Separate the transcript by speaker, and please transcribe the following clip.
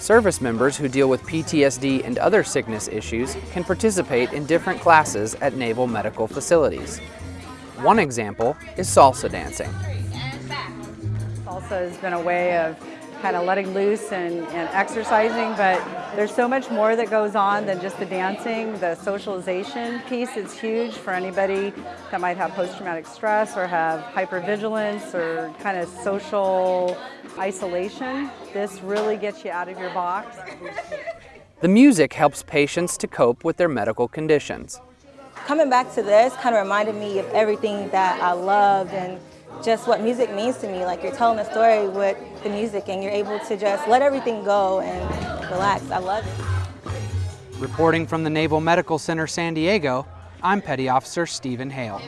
Speaker 1: Service members who deal with PTSD and other sickness issues can participate in different classes at naval medical facilities. One example is salsa dancing.
Speaker 2: Salsa has been a way of kind of letting loose and, and, exercising, but there's so much more that goes on than just the dancing. The socialization piece is huge for anybody that might have post-traumatic stress or have hypervigilance or kind of social isolation. This really gets you out of your box.
Speaker 1: The music helps patients to cope with their medical conditions.
Speaker 3: Coming back to this kind of reminded me of everything that I loved and just what music means to me. Like you're telling a story with the music and you're able to just let everything go and relax. I love it.
Speaker 1: Reporting from the Naval Medical Center San Diego, I'm Petty Officer Stephen Hale.